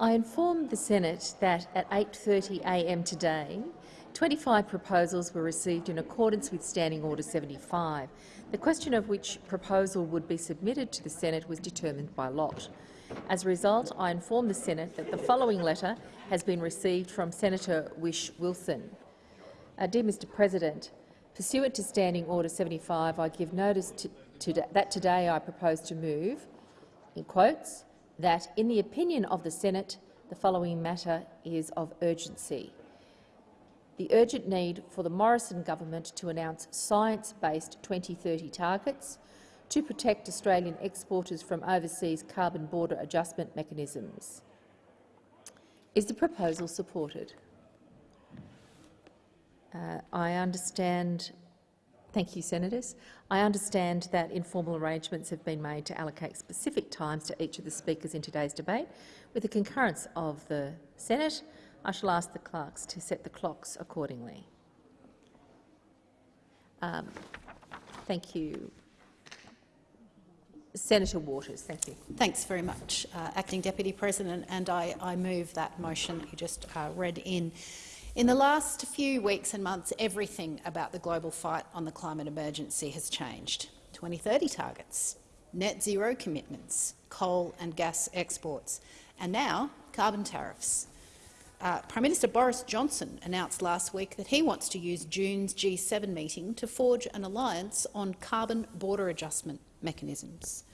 I informed the Senate that at 8.30am today, 25 proposals were received in accordance with Standing Order 75. The question of which proposal would be submitted to the Senate was determined by lot. As a result, I informed the Senate that the following letter has been received from Senator Whish-Wilson. Uh, dear Mr President, pursuant to Standing Order 75, I give notice to, to that today I propose to move, in quotes, that, in the opinion of the Senate, the following matter is of urgency. The urgent need for the Morrison government to announce science-based 2030 targets to protect Australian exporters from overseas carbon border adjustment mechanisms. Is the proposal supported? Uh, I understand Thank you, Senators. I understand that informal arrangements have been made to allocate specific times to each of the speakers in today's debate. With the concurrence of the Senate, I shall ask the clerks to set the clocks accordingly. Um, thank you. Senator Waters, thank you. Thanks very much, uh, Acting Deputy President, and I, I move that motion that you just uh, read in. In the last few weeks and months, everything about the global fight on the climate emergency has changed. 2030 targets, net zero commitments, coal and gas exports, and now carbon tariffs. Uh, Prime Minister Boris Johnson announced last week that he wants to use June's G7 meeting to forge an alliance on carbon border adjustment mechanisms.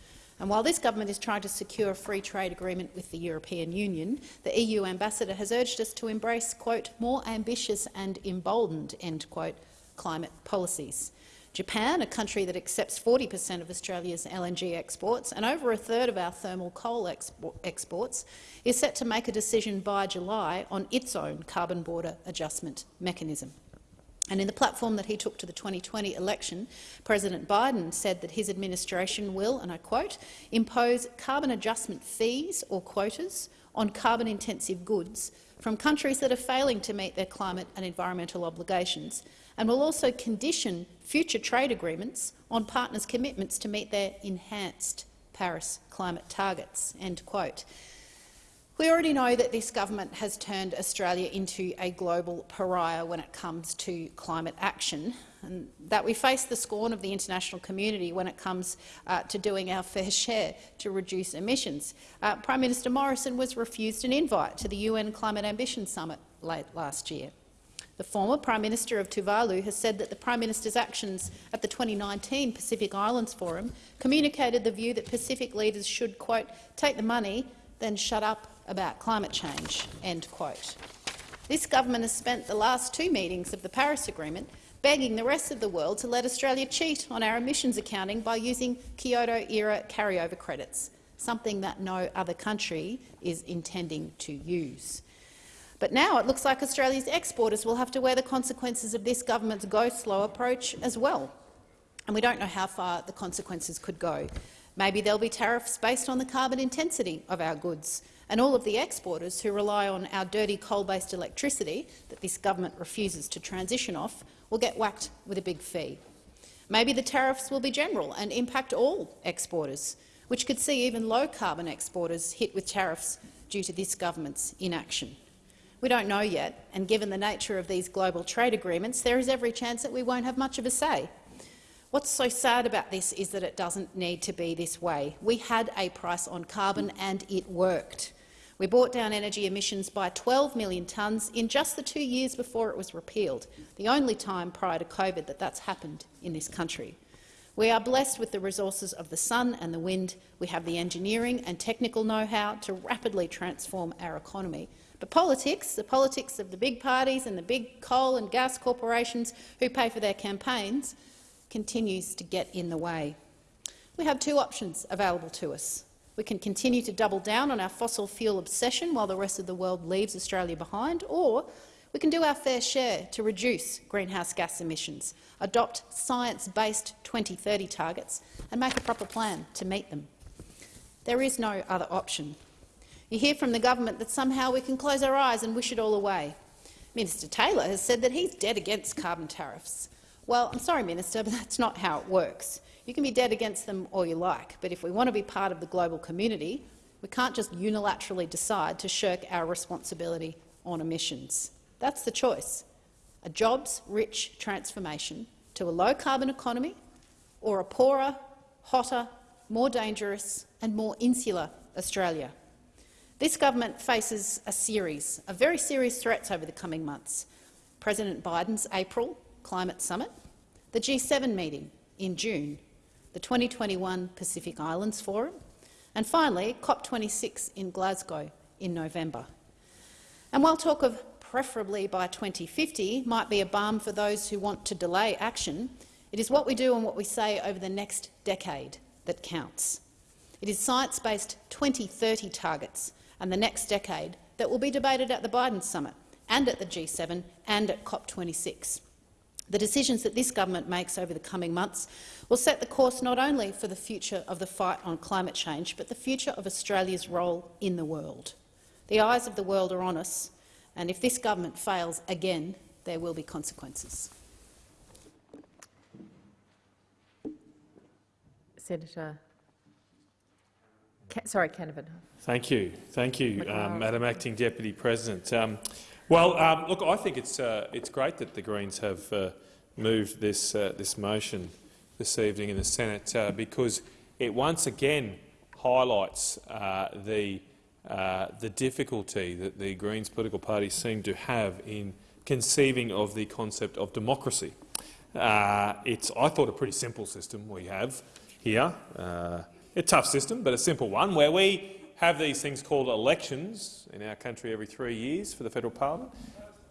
And while this government is trying to secure a free trade agreement with the European Union, the EU ambassador has urged us to embrace, quote, more ambitious and emboldened, end quote, climate policies. Japan, a country that accepts 40 per cent of Australia's LNG exports and over a third of our thermal coal exports, is set to make a decision by July on its own carbon border adjustment mechanism. And in the platform that he took to the 2020 election, President Biden said that his administration will, and I quote, impose carbon adjustment fees or quotas on carbon-intensive goods from countries that are failing to meet their climate and environmental obligations, and will also condition future trade agreements on partners' commitments to meet their enhanced Paris climate targets. End quote. We already know that this government has turned Australia into a global pariah when it comes to climate action, and that we face the scorn of the international community when it comes uh, to doing our fair share to reduce emissions. Uh, Prime Minister Morrison was refused an invite to the UN Climate Ambition Summit late last year. The former Prime Minister of Tuvalu has said that the Prime Minister's actions at the 2019 Pacific Islands Forum communicated the view that Pacific leaders should, quote, take the money, then shut up about climate change." End quote. This government has spent the last two meetings of the Paris Agreement begging the rest of the world to let Australia cheat on our emissions accounting by using Kyoto-era carryover credits, something that no other country is intending to use. But now it looks like Australia's exporters will have to wear the consequences of this government's go-slow approach as well. And we don't know how far the consequences could go. Maybe there'll be tariffs based on the carbon intensity of our goods, and all of the exporters who rely on our dirty coal-based electricity that this government refuses to transition off will get whacked with a big fee. Maybe the tariffs will be general and impact all exporters, which could see even low-carbon exporters hit with tariffs due to this government's inaction. We don't know yet, and given the nature of these global trade agreements, there is every chance that we won't have much of a say. What's so sad about this is that it doesn't need to be this way. We had a price on carbon and it worked. We brought down energy emissions by 12 million tonnes in just the two years before it was repealed, the only time prior to COVID that that's happened in this country. We are blessed with the resources of the sun and the wind. We have the engineering and technical know-how to rapidly transform our economy. But politics, the politics of the big parties and the big coal and gas corporations who pay for their campaigns, continues to get in the way. We have two options available to us. We can continue to double down on our fossil fuel obsession while the rest of the world leaves Australia behind, or we can do our fair share to reduce greenhouse gas emissions, adopt science-based 2030 targets and make a proper plan to meet them. There is no other option. You hear from the government that somehow we can close our eyes and wish it all away. Minister Taylor has said that he's dead against carbon tariffs. Well, I'm sorry, Minister, but that's not how it works. You can be dead against them all you like, but if we want to be part of the global community, We can't just unilaterally decide to shirk our responsibility on emissions. That's the choice, a jobs-rich transformation to a low-carbon economy or a poorer, hotter, more dangerous and more insular Australia. This government faces a series of very serious threats over the coming months. President Biden's April climate summit, the G7 meeting in June, the 2021 Pacific Islands Forum, and finally COP26 in Glasgow in November. And while talk of preferably by 2050 might be a balm for those who want to delay action, it is what we do and what we say over the next decade that counts. It is science-based 2030 targets and the next decade that will be debated at the Biden summit and at the G7 and at COP26. The decisions that this government makes over the coming months will set the course not only for the future of the fight on climate change, but the future of Australia's role in the world. The eyes of the world are on us, and if this government fails again, there will be consequences. Senator, sorry, Canavan. Thank you, thank you, um, Madam Acting Deputy President. Um, well, um, look, I think it's uh, it's great that the Greens have uh, moved this uh, this motion this evening in the Senate uh, because it once again highlights uh, the uh, the difficulty that the Greens political party seem to have in conceiving of the concept of democracy. it's, I thought, a pretty simple system we have here. a tough system, but a simple one, where we have these things called elections in our country every three years for the federal parliament,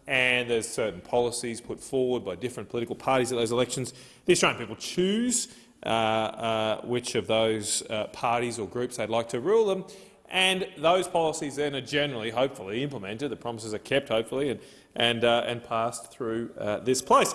and there's certain policies put forward by different political parties at those elections. The Australian people choose uh, uh, which of those uh, parties or groups they'd like to rule them, and those policies then are generally, hopefully, implemented. The promises are kept, hopefully, and, and, uh, and passed through uh, this place.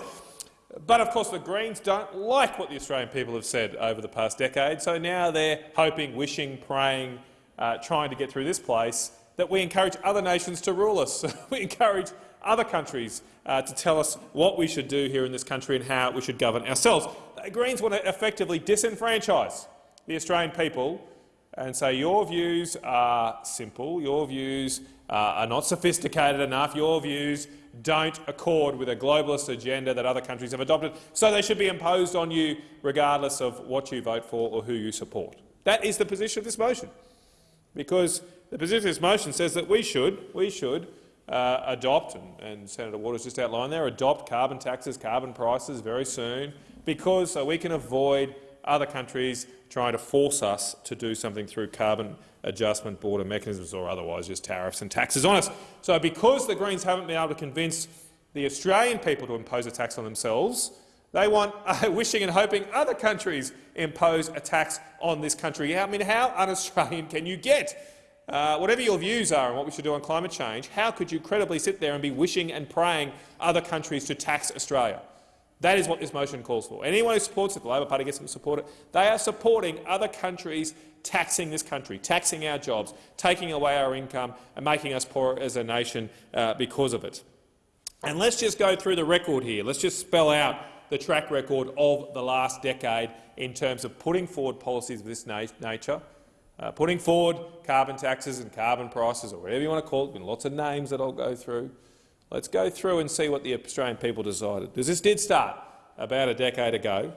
But of course the Greens don't like what the Australian people have said over the past decade, so now they're hoping, wishing, praying, uh, trying to get through this place, that we encourage other nations to rule us. we encourage other countries uh, to tell us what we should do here in this country and how we should govern ourselves. The Greens want to effectively disenfranchise the Australian people and say your views are simple, your views uh, are not sophisticated enough, your views don't accord with a globalist agenda that other countries have adopted, so they should be imposed on you regardless of what you vote for or who you support. That is the position of this motion because the position of this motion says that we should, we should uh, adopt, and, and, Senator Waters just outlined there, adopt carbon taxes, carbon prices very soon, because uh, we can avoid other countries trying to force us to do something through carbon adjustment border mechanisms or otherwise just tariffs and taxes on us. So because the Greens haven't been able to convince the Australian people to impose a tax on themselves, they want, uh, wishing and hoping other countries impose a tax on this country. I mean, how un-Australian can you get? Uh, whatever your views are on what we should do on climate change, how could you credibly sit there and be wishing and praying other countries to tax Australia? That is what this motion calls for. Anyone who supports it, the Labor Party gets them to support it, they are supporting other countries taxing this country, taxing our jobs, taking away our income and making us poorer as a nation uh, because of it. And let's just go through the record here. Let's just spell out the track record of the last decade in terms of putting forward policies of this na nature, uh, putting forward carbon taxes and carbon prices, or whatever you want to call it, been lots of names that I'll go through. Let's go through and see what the Australian people decided. Because this did start about a decade ago,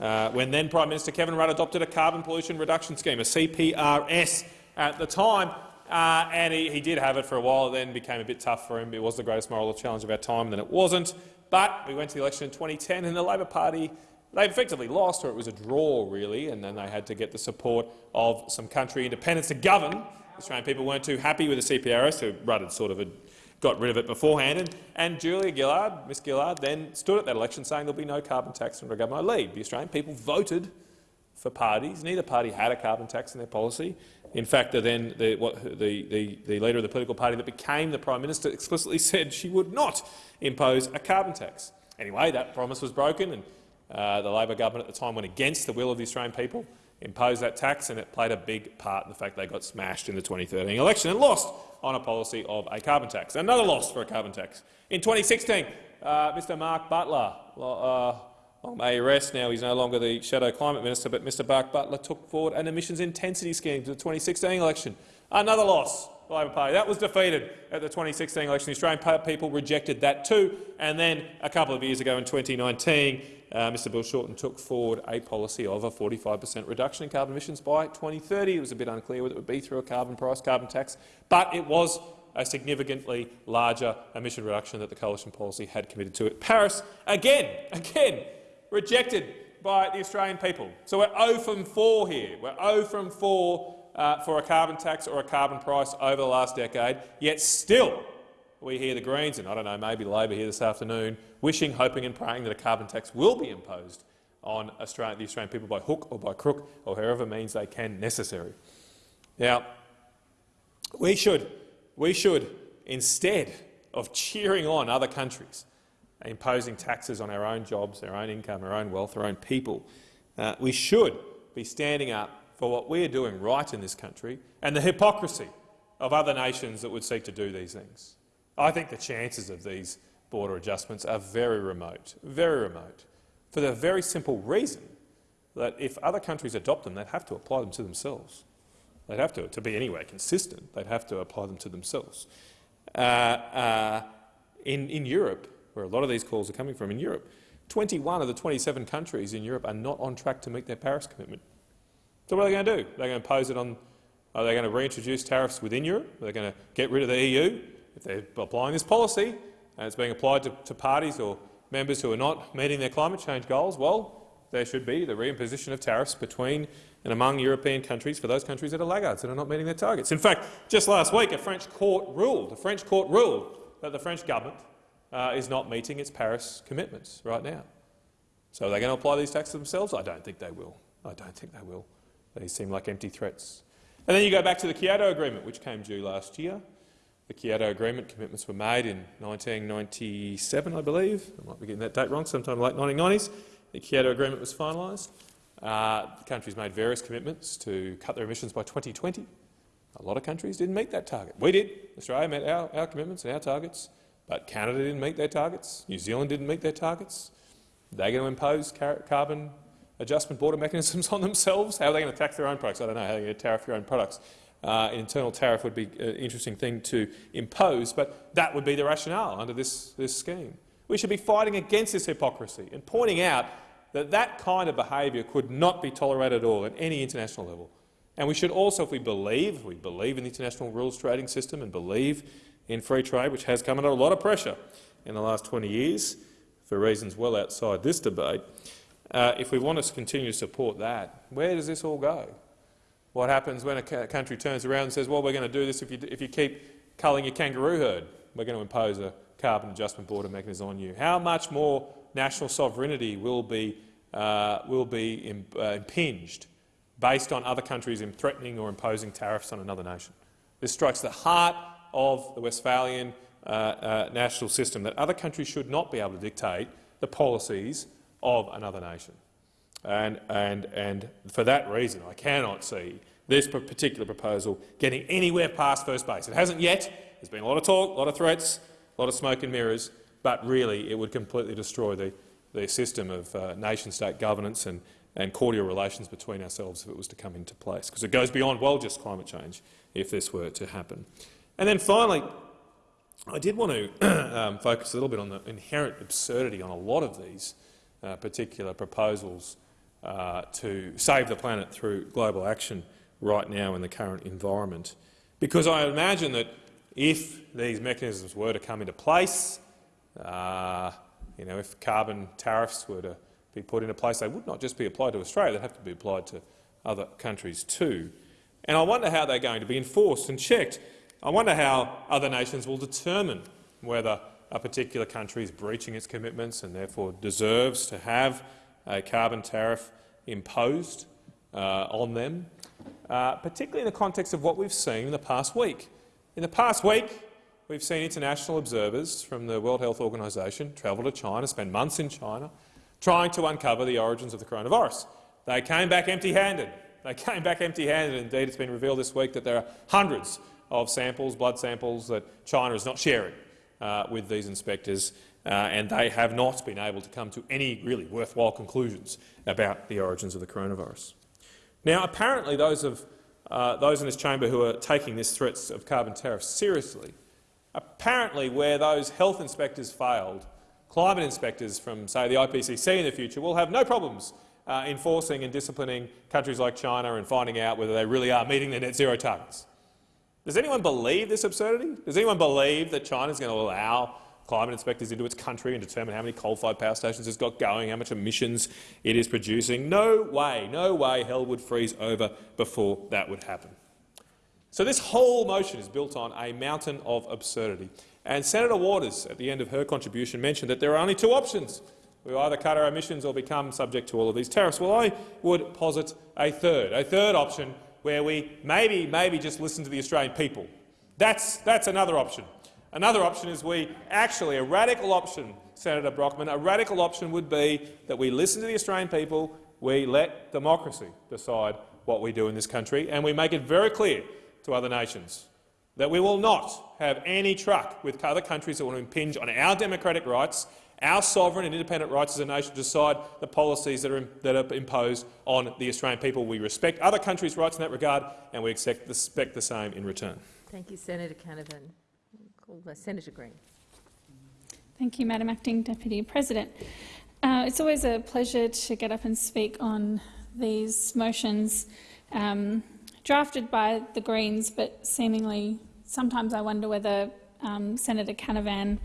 uh, when then Prime Minister Kevin Rudd adopted a carbon pollution reduction scheme, a CPRS, at the time, uh, and he, he, did have it for a while. It then became a bit tough for him. It was the greatest moral challenge of our time, then it wasn't. But we went to the election in 2010 and the Labor Party they effectively lost, or it was a draw, really, and then they had to get the support of some country independents to govern. The Australian people weren't too happy with the CPRS, who Rudd had sort of had got rid of it beforehand. And, and Julia Gillard, Miss Gillard, then stood at that election saying there'll be no carbon tax under a government I lead. The Australian people voted for parties. Neither party had a carbon tax in their policy. In fact, the, then the, what, the, the, the leader of the political party that became the Prime Minister explicitly said she would not impose a carbon tax. Anyway, that promise was broken, and uh, the Labor government at the time went against the will of the Australian people, imposed that tax, and it played a big part in the fact they got smashed in the 2013 election and lost on a policy of a carbon tax. Another loss for a carbon tax. In 2016, uh, Mr Mark Butler uh, Long may he rest. Now he's no longer the shadow climate minister, but Mr Mark Butler took forward an emissions intensity scheme to the 2016 election. Another loss. The Labor Party. That was defeated at the 2016 election. The Australian people rejected that too. And then a couple of years ago in 2019, uh, Mr Bill Shorten took forward a policy of a 45 per cent reduction in carbon emissions by 2030. It was a bit unclear whether it would be through a carbon price, carbon tax, but it was a significantly larger emission reduction that the coalition policy had committed to. It. Paris, again, again, rejected by the Australian people. So we're 0 from 4 here. We're 0 from 4 uh, for a carbon tax or a carbon price over the last decade, yet still we hear the Greens, and I don't know, maybe Labor here this afternoon, wishing, hoping and praying that a carbon tax will be imposed on the Australian people by hook or by crook or however means they can necessary. Now, we should, we should, instead of cheering on other countries, imposing taxes on our own jobs, our own income, our own wealth, our own people, uh, we should be standing up for what we are doing right in this country and the hypocrisy of other nations that would seek to do these things. I think the chances of these border adjustments are very remote, very remote, for the very simple reason that if other countries adopt them, they'd have to apply them to themselves. They'd have to, to be anyway consistent, they'd have to apply them to themselves. Uh, uh, in, in Europe, where a lot of these calls are coming from, in Europe, 21 of the 27 countries in Europe are not on track to meet their Paris commitment. So what are they going to do? They're going to impose it on. Are they going to reintroduce tariffs within Europe? Are they going to get rid of the EU? If they're applying this policy and it's being applied to, to parties or members who are not meeting their climate change goals, well, there should be the reimposition of tariffs between and among European countries for those countries that are laggards and are not meeting their targets. In fact, just last week a French court ruled, a French court ruled that the French government uh, is not meeting its Paris commitments right now. So are they going to apply these taxes themselves? I don't think they will. I don't think they will. They seem like empty threats. And then you go back to the Kyoto Agreement, which came due last year. The Kyoto Agreement commitments were made in 1997, I believe. I might be getting that date wrong, sometime in the late 1990s. The Kyoto Agreement was finalised. Uh, the countries made various commitments to cut their emissions by 2020. A lot of countries didn't meet that target. We did. Australia met our, our commitments and our targets, but Canada didn't meet their targets. New Zealand didn't meet their targets. They're going to impose carbon adjustment border mechanisms on themselves? How are they going to tax their own products? I don't know how they're going to tariff your own products. Uh, an internal tariff would be an interesting thing to impose, but that would be the rationale under this, this scheme. We should be fighting against this hypocrisy and pointing out that that kind of behaviour could not be tolerated at all at any international level. And we should also, if we believe, if we believe in the international rules trading system and believe in free trade, which has come under a lot of pressure in the last 20 years for reasons well outside this debate, uh, if we want to continue to support that, where does this all go? What happens when a country turns around and says, well, we're going to do this if you, if you keep culling your kangaroo herd. We're going to impose a carbon adjustment border mechanism on you. How much more national sovereignty will be, uh, will be uh, impinged based on other countries threatening or imposing tariffs on another nation? This strikes the heart of the Westphalian uh, uh, national system, that other countries should not be able to dictate the policies of another nation. And, and, and for that reason, I cannot see this particular proposal getting anywhere past first base. It hasn't yet. There's been a lot of talk, a lot of threats, a lot of smoke and mirrors, but really it would completely destroy the, the system of uh, nation-state governance and, and cordial relations between ourselves if it was to come into place, because it goes beyond, well, just climate change if this were to happen. And then finally, I did want to um, focus a little bit on the inherent absurdity on a lot of these uh, particular proposals uh, to save the planet through global action right now in the current environment. Because I imagine that if these mechanisms were to come into place, uh, you know, if carbon tariffs were to be put into place, they would not just be applied to Australia, they'd have to be applied to other countries too. And I wonder how they're going to be enforced and checked. I wonder how other nations will determine whether a particular country is breaching its commitments and therefore deserves to have a carbon tariff imposed uh, on them, uh, particularly in the context of what we've seen in the past week. In the past week, we've seen international observers from the World Health Organization travel to China, spend months in China, trying to uncover the origins of the coronavirus. They came back empty-handed. They came back empty-handed. Indeed, it's been revealed this week that there are hundreds of samples, blood samples, that China is not sharing with these inspectors uh, and they have not been able to come to any really worthwhile conclusions about the origins of the coronavirus. Now, apparently those, of, uh, those in this chamber who are taking this threats of carbon tariffs seriously, apparently where those health inspectors failed, climate inspectors from, say, the IPCC in the future will have no problems uh, enforcing and disciplining countries like China and finding out whether they really are meeting their net zero targets. Does anyone believe this absurdity? Does anyone believe that China is going to allow climate inspectors into its country and determine how many coal-fired power stations it's got going, how much emissions it is producing? No way, no way hell would freeze over before that would happen. So this whole motion is built on a mountain of absurdity. And Senator Waters, at the end of her contribution, mentioned that there are only two options. We either cut our emissions or become subject to all of these tariffs. Well, I would posit a third, a third option where we maybe, maybe just listen to the Australian people. That's, that's another option. Another option is we actually, a radical option, Senator Brockman, a radical option would be that we listen to the Australian people, we let democracy decide what we do in this country, and we make it very clear to other nations that we will not have any truck with other countries that want to impinge on our democratic rights our sovereign and independent rights as a nation to decide the policies that are, that are imposed on the Australian people. We respect other countries' rights in that regard, and we expect, expect the same in return. Thank you, Senator Canavan. Call Senator Green. Thank you, Madam Acting Deputy President. Uh, it's always a pleasure to get up and speak on these motions um, drafted by the Greens, but seemingly sometimes I wonder whether um, Senator Canavan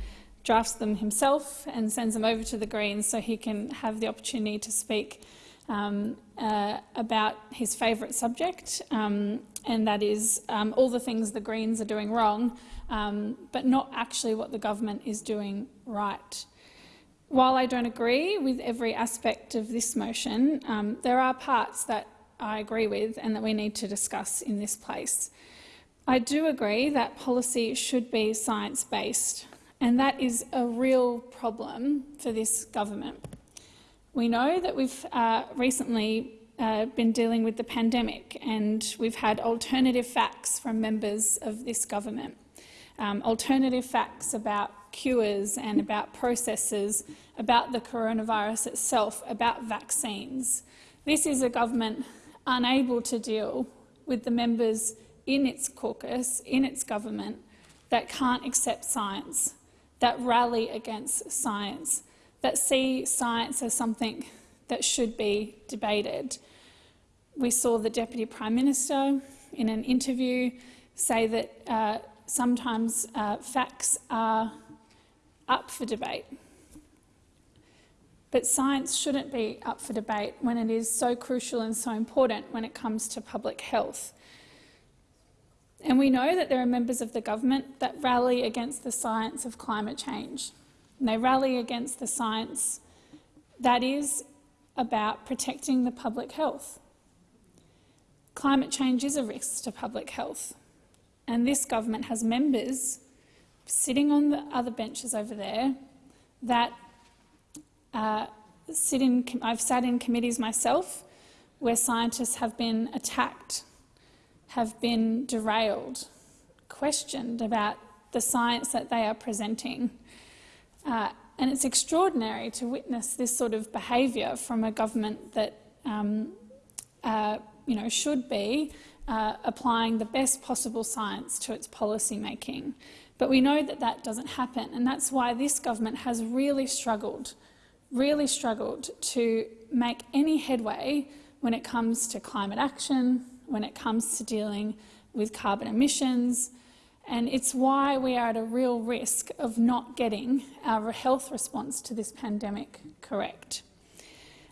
drafts them himself and sends them over to the Greens so he can have the opportunity to speak um, uh, about his favourite subject, um, and that is um, all the things the Greens are doing wrong, um, but not actually what the government is doing right. While I don't agree with every aspect of this motion, um, there are parts that I agree with and that we need to discuss in this place. I do agree that policy should be science-based. And that is a real problem for this government. We know that we've uh, recently uh, been dealing with the pandemic and we've had alternative facts from members of this government. Um, alternative facts about cures and about processes, about the coronavirus itself, about vaccines. This is a government unable to deal with the members in its caucus, in its government, that can't accept science, that rally against science, that see science as something that should be debated. We saw the Deputy Prime Minister in an interview say that uh, sometimes uh, facts are up for debate. But science shouldn't be up for debate when it is so crucial and so important when it comes to public health. And we know that there are members of the government that rally against the science of climate change. And they rally against the science that is about protecting the public health. Climate change is a risk to public health. And this government has members sitting on the other benches over there that uh, sit in, I've sat in committees myself where scientists have been attacked have been derailed, questioned about the science that they are presenting. Uh, and it's extraordinary to witness this sort of behaviour from a government that um, uh, you know, should be uh, applying the best possible science to its policy making. But we know that that doesn't happen, and that's why this government has really struggled, really struggled to make any headway when it comes to climate action, when it comes to dealing with carbon emissions, and it's why we are at a real risk of not getting our health response to this pandemic correct.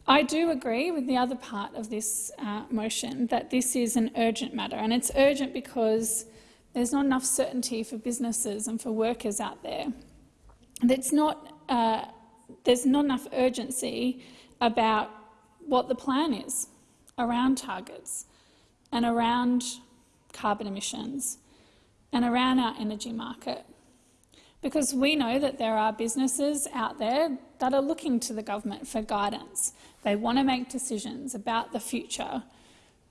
I do agree with the other part of this uh, motion that this is an urgent matter, and it's urgent because there's not enough certainty for businesses and for workers out there. That's not, uh, there's not enough urgency about what the plan is around targets and around carbon emissions and around our energy market. Because we know that there are businesses out there that are looking to the government for guidance. They want to make decisions about the future.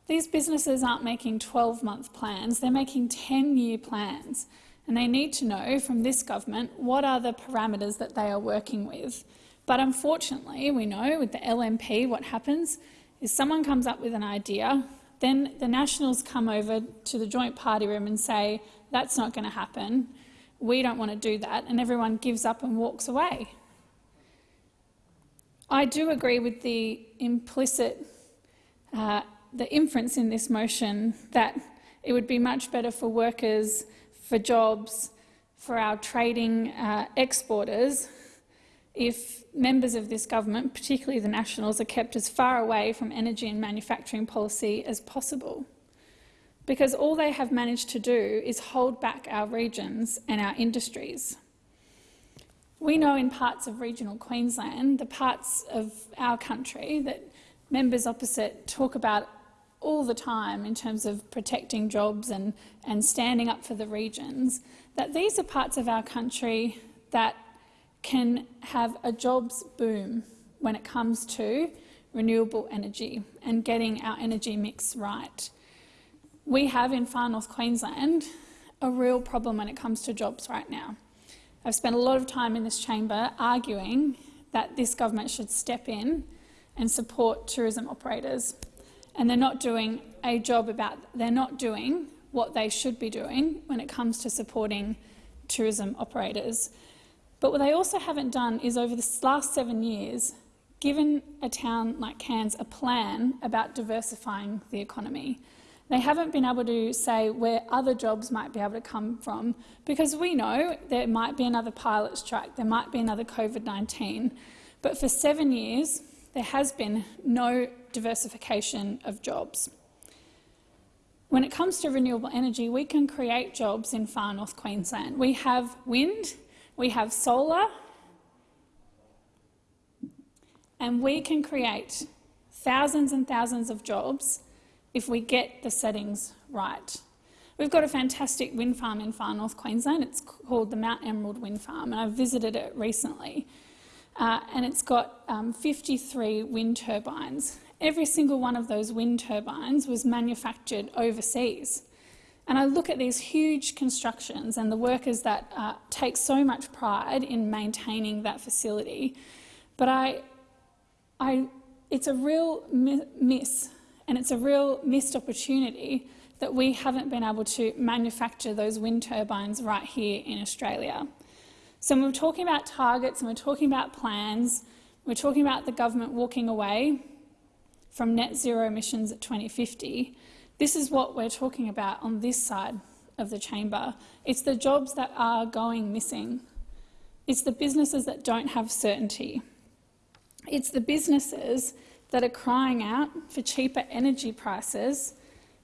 These businesses aren't making 12-month plans, they're making 10-year plans. and they need to know from this government what are the parameters that they are working with. But unfortunately, we know with the LNP what happens is someone comes up with an idea, then the Nationals come over to the joint party room and say, that's not going to happen, we don't want to do that, and everyone gives up and walks away. I do agree with the implicit, uh, the inference in this motion that it would be much better for workers, for jobs, for our trading uh, exporters if members of this government, particularly the Nationals, are kept as far away from energy and manufacturing policy as possible. Because all they have managed to do is hold back our regions and our industries. We know in parts of regional Queensland, the parts of our country that members opposite talk about all the time in terms of protecting jobs and, and standing up for the regions, that these are parts of our country that can have a jobs boom when it comes to renewable energy and getting our energy mix right. We have in far north Queensland a real problem when it comes to jobs right now. I've spent a lot of time in this chamber arguing that this government should step in and support tourism operators. And they're not doing a job about, they're not doing what they should be doing when it comes to supporting tourism operators. But what they also haven't done is over the last seven years given a town like Cairns a plan about diversifying the economy. They haven't been able to say where other jobs might be able to come from because we know there might be another pilot strike, there might be another COVID-19. But for seven years, there has been no diversification of jobs. When it comes to renewable energy, we can create jobs in far north Queensland. We have wind, we have solar, and we can create thousands and thousands of jobs if we get the settings right. We've got a fantastic wind farm in far north Queensland. It's called the Mount Emerald Wind Farm, and I visited it recently. Uh, and it's got um, 53 wind turbines. Every single one of those wind turbines was manufactured overseas. And I look at these huge constructions and the workers that uh, take so much pride in maintaining that facility, but I, I, it's a real mi miss and it's a real missed opportunity that we haven't been able to manufacture those wind turbines right here in Australia. So when we're talking about targets and we're talking about plans, we're talking about the government walking away from net zero emissions at 2050, this is what we're talking about on this side of the chamber. It's the jobs that are going missing. It's the businesses that don't have certainty. It's the businesses that are crying out for cheaper energy prices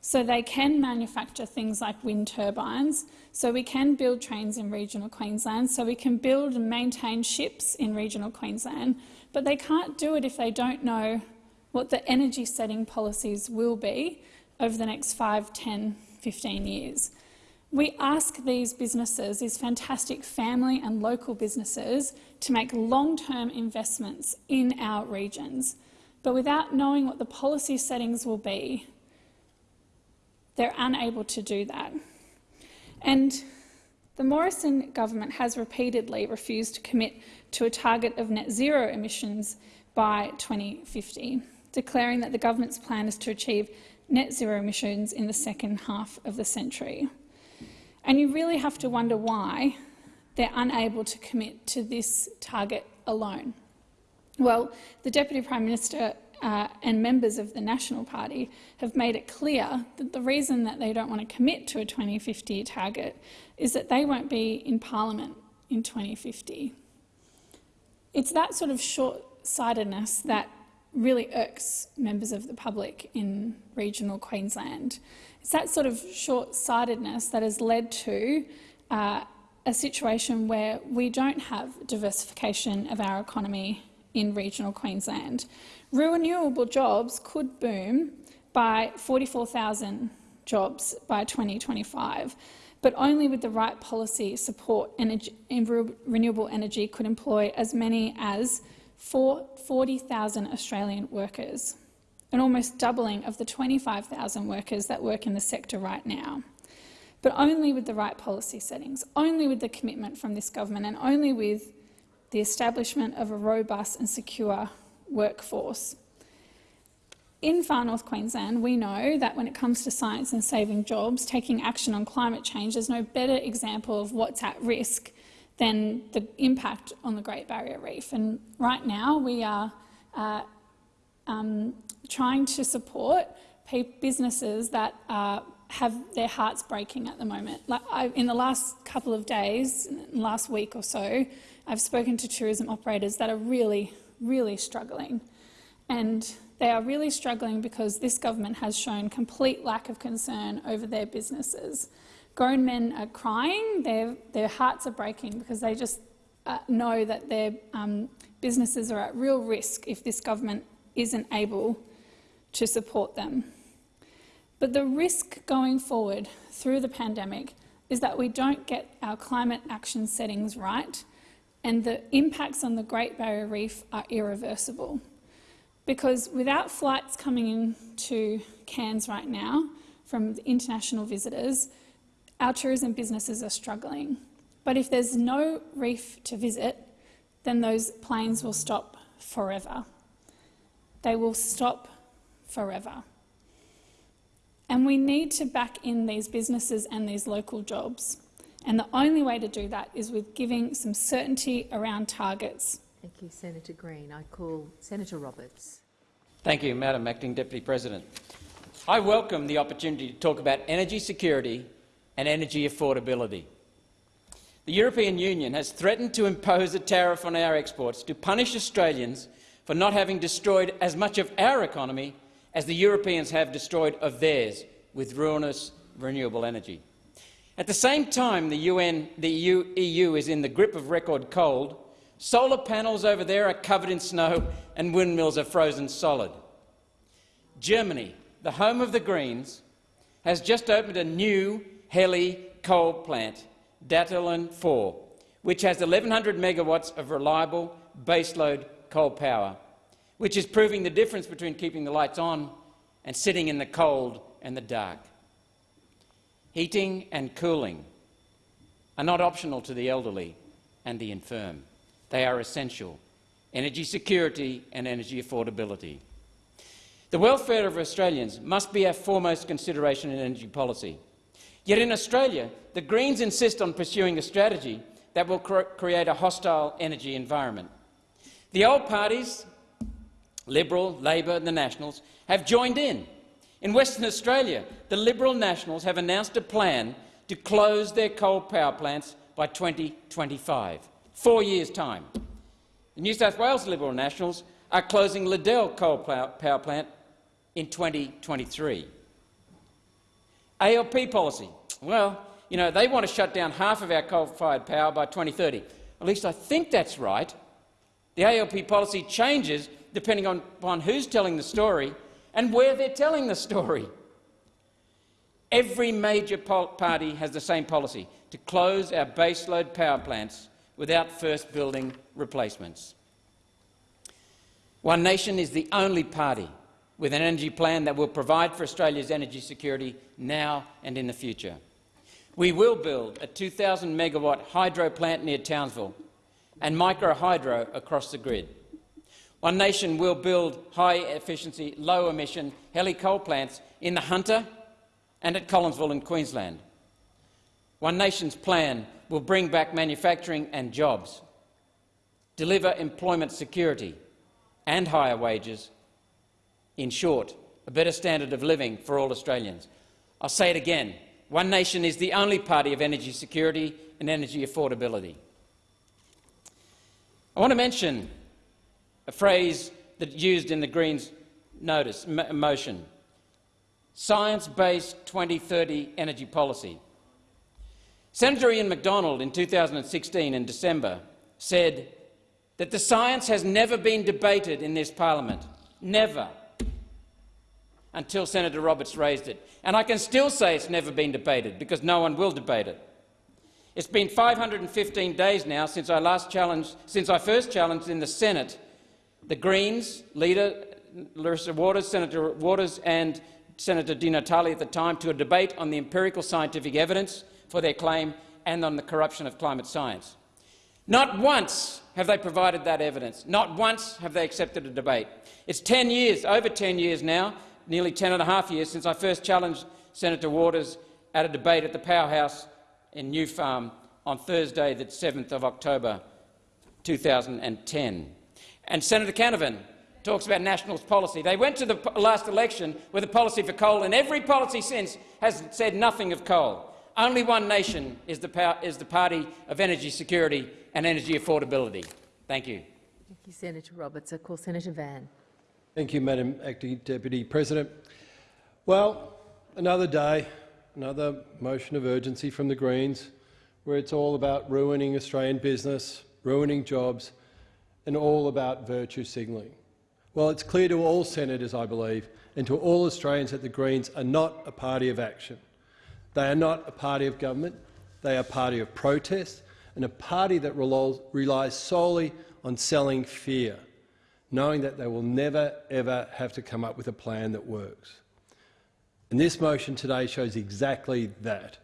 so they can manufacture things like wind turbines, so we can build trains in regional Queensland, so we can build and maintain ships in regional Queensland, but they can't do it if they don't know what the energy setting policies will be over the next 5, 10, 15 years. We ask these businesses, these fantastic family and local businesses, to make long-term investments in our regions. But without knowing what the policy settings will be, they're unable to do that. And the Morrison government has repeatedly refused to commit to a target of net zero emissions by 2050, declaring that the government's plan is to achieve net zero emissions in the second half of the century. And you really have to wonder why they're unable to commit to this target alone. Well, the Deputy Prime Minister uh, and members of the National Party have made it clear that the reason that they don't want to commit to a 2050 target is that they won't be in parliament in 2050. It's that sort of short-sightedness that really irks members of the public in regional Queensland. It's that sort of short-sightedness that has led to uh, a situation where we don't have diversification of our economy in regional Queensland. Renewable jobs could boom by 44,000 jobs by 2025, but only with the right policy support energy, renewable energy could employ as many as 40,000 Australian workers, an almost doubling of the 25,000 workers that work in the sector right now. but only with the right policy settings, only with the commitment from this government and only with the establishment of a robust and secure workforce. In far north Queensland, we know that when it comes to science and saving jobs, taking action on climate change, there's no better example of what's at risk than the impact on the Great Barrier Reef. And right now we are uh, um, trying to support businesses that uh, have their hearts breaking at the moment. Like I, in the last couple of days, last week or so, I've spoken to tourism operators that are really, really struggling. And they are really struggling because this government has shown complete lack of concern over their businesses. Grown men are crying, their, their hearts are breaking because they just uh, know that their um, businesses are at real risk if this government isn't able to support them. But the risk going forward through the pandemic is that we don't get our climate action settings right and the impacts on the Great Barrier Reef are irreversible. Because without flights coming into Cairns right now from international visitors, our tourism businesses are struggling. But if there's no reef to visit, then those planes will stop forever. They will stop forever. And we need to back in these businesses and these local jobs. And the only way to do that is with giving some certainty around targets. Thank you, Senator Green. I call Senator Roberts. Thank you, Madam Acting Deputy President. I welcome the opportunity to talk about energy security and energy affordability. The European Union has threatened to impose a tariff on our exports to punish Australians for not having destroyed as much of our economy as the Europeans have destroyed of theirs with ruinous renewable energy. At the same time the, UN, the EU, EU is in the grip of record cold, solar panels over there are covered in snow and windmills are frozen solid. Germany, the home of the Greens, has just opened a new HELE coal plant, Datteln 4, which has 1,100 megawatts of reliable baseload coal power, which is proving the difference between keeping the lights on and sitting in the cold and the dark. Heating and cooling are not optional to the elderly and the infirm. They are essential. Energy security and energy affordability. The welfare of Australians must be our foremost consideration in energy policy. Yet in Australia, the Greens insist on pursuing a strategy that will cre create a hostile energy environment. The old parties, Liberal, Labor and the Nationals, have joined in. In Western Australia, the Liberal Nationals have announced a plan to close their coal power plants by 2025, four years' time. The New South Wales Liberal Nationals are closing Liddell coal power plant in 2023. ALP policy. Well, you know, they want to shut down half of our coal-fired power by 2030. At least I think that's right. The ALP policy changes depending on, upon who's telling the story and where they're telling the story. Every major party has the same policy, to close our baseload power plants without first building replacements. One Nation is the only party with an energy plan that will provide for Australia's energy security now and in the future. We will build a 2,000 megawatt hydro plant near Townsville and micro hydro across the grid. One Nation will build high-efficiency, low-emission HELE coal plants in the Hunter and at Collinsville in Queensland. One Nation's plan will bring back manufacturing and jobs, deliver employment security and higher wages, in short, a better standard of living for all Australians. I'll say it again. One Nation is the only party of energy security and energy affordability. I want to mention a phrase that's used in the Greens' notice, motion, science-based 2030 energy policy. Senator Ian Macdonald in 2016 in December said that the science has never been debated in this parliament, never, until Senator Roberts raised it. And I can still say it's never been debated because no one will debate it. It's been 515 days now since I last challenged, since I first challenged in the Senate the Greens leader Larissa Waters, Senator Waters and Senator Di Natale at the time to a debate on the empirical scientific evidence for their claim and on the corruption of climate science. Not once have they provided that evidence. Not once have they accepted a debate. It's 10 years, over 10 years now, nearly 10 and a half years since I first challenged Senator Waters at a debate at the Powerhouse in New Farm on Thursday, the 7th of October 2010. And Senator Canavan talks about nationalist policy. They went to the last election with a policy for coal, and every policy since has said nothing of coal. Only one nation is the, is the party of energy security and energy affordability. Thank you. Thank you, Senator Roberts. I call Senator Van. Thank you, Madam Acting Deputy President. Well, another day, another motion of urgency from the Greens, where it's all about ruining Australian business, ruining jobs, and all about virtue signalling. Well, it's clear to all senators, I believe, and to all Australians that the Greens are not a party of action. They are not a party of government. They are a party of protest and a party that relies solely on selling fear, knowing that they will never, ever have to come up with a plan that works. And this motion today shows exactly that.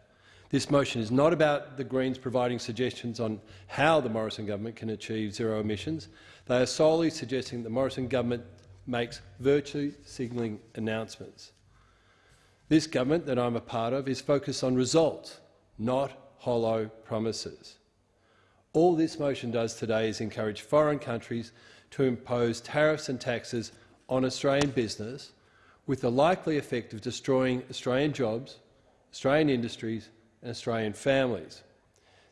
This motion is not about the Greens providing suggestions on how the Morrison government can achieve zero emissions. They are solely suggesting that the Morrison government makes virtue signalling announcements. This government that I'm a part of is focused on results, not hollow promises. All this motion does today is encourage foreign countries to impose tariffs and taxes on Australian business with the likely effect of destroying Australian jobs, Australian industries and Australian families.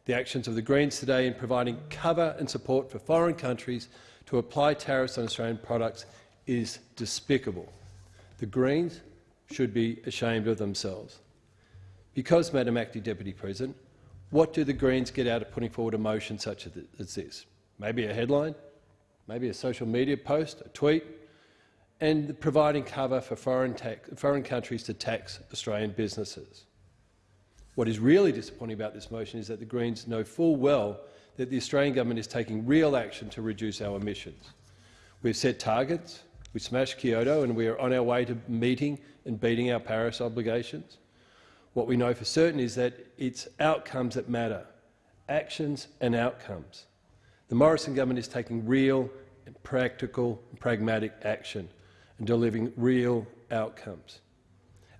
The actions of the Greens today in providing cover and support for foreign countries to apply tariffs on Australian products is despicable. The Greens should be ashamed of themselves. Because, Madam Acting Deputy President, what do the Greens get out of putting forward a motion such as this? Maybe a headline, maybe a social media post, a tweet, and providing cover for foreign, foreign countries to tax Australian businesses. What is really disappointing about this motion is that the Greens know full well that the Australian government is taking real action to reduce our emissions. We've set targets, we smashed Kyoto and we are on our way to meeting and beating our Paris obligations. What we know for certain is that it's outcomes that matter, actions and outcomes. The Morrison government is taking real, and practical, and pragmatic action and delivering real outcomes.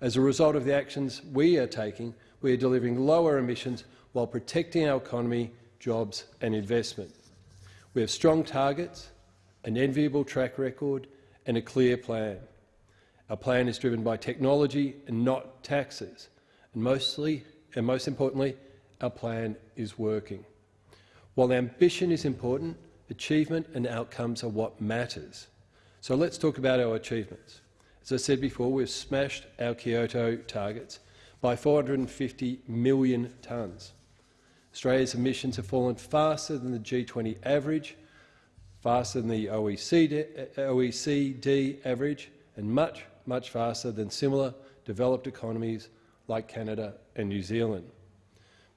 As a result of the actions we are taking, we are delivering lower emissions while protecting our economy, jobs and investment. We have strong targets, an enviable track record and a clear plan. Our plan is driven by technology and not taxes. And mostly, and most importantly, our plan is working. While ambition is important, achievement and outcomes are what matters. So let's talk about our achievements. As I said before, we've smashed our Kyoto targets by 450 million tonnes. Australia's emissions have fallen faster than the G20 average, faster than the OECD, OECD average, and much, much faster than similar developed economies like Canada and New Zealand.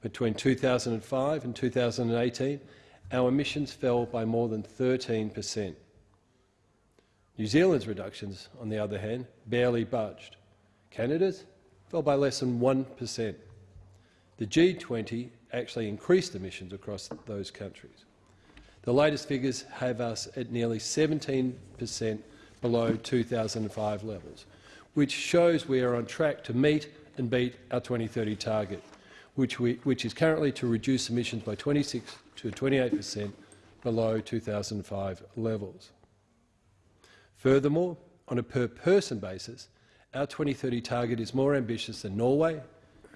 Between 2005 and 2018, our emissions fell by more than 13 per cent. New Zealand's reductions, on the other hand, barely budged. Canada's fell by less than 1%. The G20 actually increased emissions across those countries. The latest figures have us at nearly 17 per cent below 2005 levels, which shows we are on track to meet and beat our 2030 target, which, we, which is currently to reduce emissions by 26 to 28 per cent below 2005 levels. Furthermore, on a per-person basis, our 2030 target is more ambitious than Norway,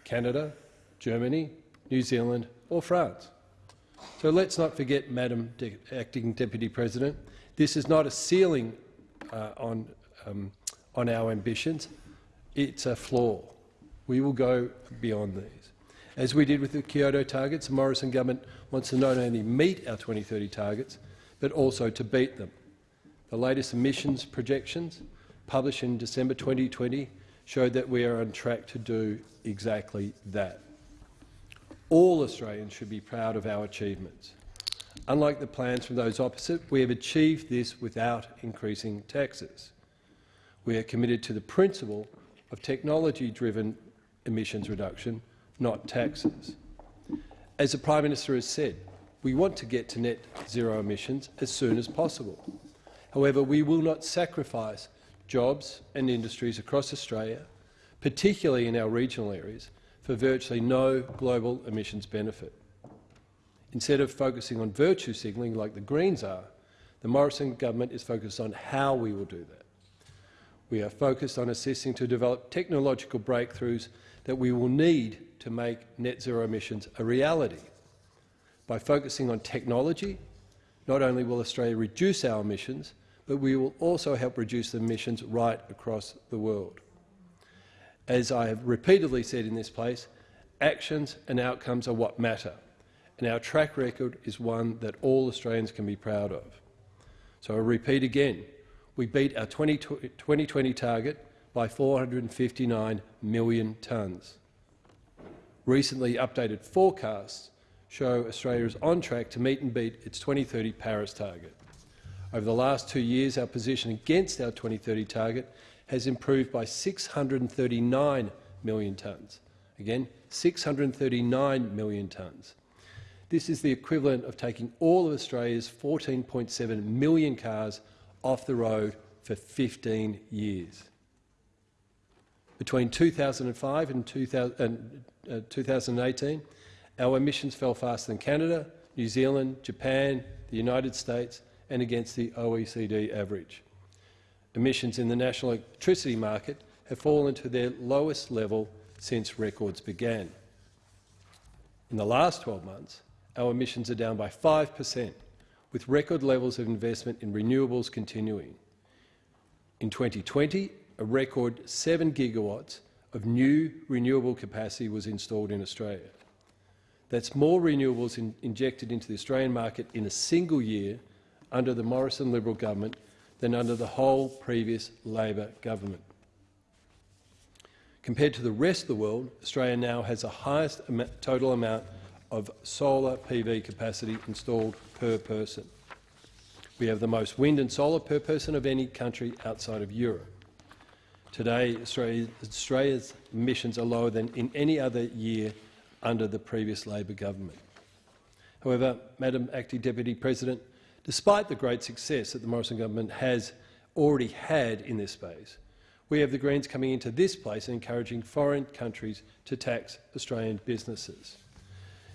Canada, Germany, New Zealand or France. So let's not forget, Madam De Acting Deputy President, this is not a ceiling uh, on, um, on our ambitions. It's a floor. We will go beyond these. As we did with the Kyoto targets, the Morrison government wants to not only meet our 2030 targets, but also to beat them. The latest emissions projections published in December 2020 showed that we are on track to do exactly that. All Australians should be proud of our achievements. Unlike the plans from those opposite, we have achieved this without increasing taxes. We are committed to the principle of technology-driven emissions reduction, not taxes. As the Prime Minister has said, we want to get to net zero emissions as soon as possible. However, we will not sacrifice jobs and industries across Australia, particularly in our regional areas, for virtually no global emissions benefit. Instead of focusing on virtue signalling like the Greens are, the Morrison government is focused on how we will do that. We are focused on assisting to develop technological breakthroughs that we will need to make net zero emissions a reality. By focusing on technology, not only will Australia reduce our emissions, but we will also help reduce the emissions right across the world. As I have repeatedly said in this place, actions and outcomes are what matter, and our track record is one that all Australians can be proud of. So I repeat again, we beat our 2020 target by 459 million tonnes. Recently updated forecasts show Australia is on track to meet and beat its 2030 Paris target. Over the last two years, our position against our 2030 target has improved by 639 million tonnes. Again, 639 million tonnes. This is the equivalent of taking all of Australia's 14.7 million cars off the road for 15 years. Between 2005 and, 2000, uh, 2018, our emissions fell faster than Canada, New Zealand, Japan, the United States and against the OECD average. Emissions in the national electricity market have fallen to their lowest level since records began. In the last 12 months, our emissions are down by 5 per cent, with record levels of investment in renewables continuing. In 2020, a record 7 gigawatts of new renewable capacity was installed in Australia. That's more renewables in, injected into the Australian market in a single year under the Morrison Liberal government than under the whole previous Labor government. Compared to the rest of the world, Australia now has the highest total amount of solar PV capacity installed per person. We have the most wind and solar per person of any country outside of Europe. Today, Australia, Australia's emissions are lower than in any other year under the previous Labor government. However, Madam Acting Deputy President, despite the great success that the Morrison government has already had in this space, we have the Greens coming into this place and encouraging foreign countries to tax Australian businesses.